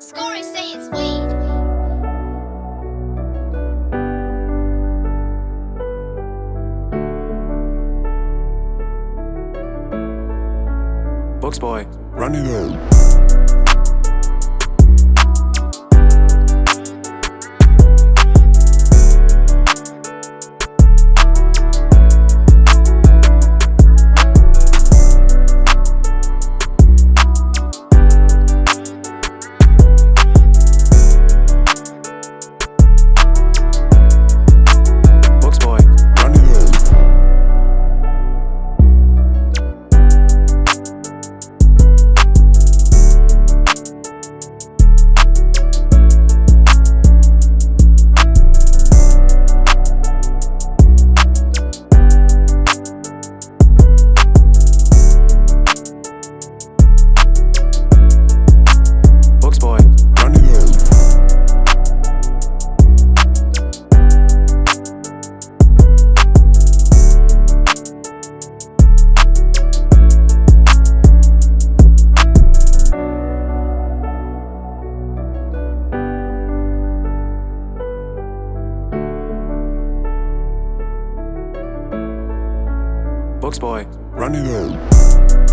Scorers say it's. Books boy. Running out. Books boy. Run it up.